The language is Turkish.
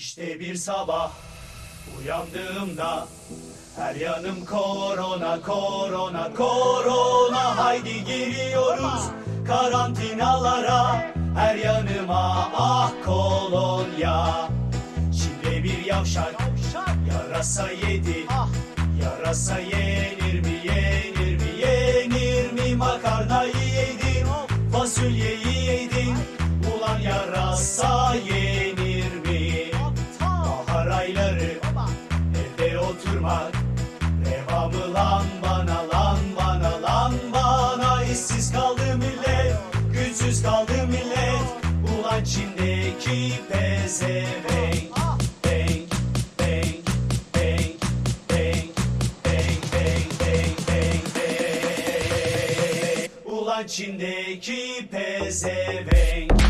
İşte bir sabah uyandığımda her yanım korona korona korona. Haydi giriyoruz karantinalara. Her yanıma ah kolonya. Çin'de bir yavşak yarasa yedi. Yarasa yenir mi yenir mi yenir mi? Makarnayı yedin fasulyeyi evde oturmak Reva mı lan bana lan bana lan bana. İşsiz kaldı millet güçsüz kaldı millet. Ulan Çin'deki pezevenk. Bank, bank, bank, bank, bank, bank. Ulan Çin'deki pezevenk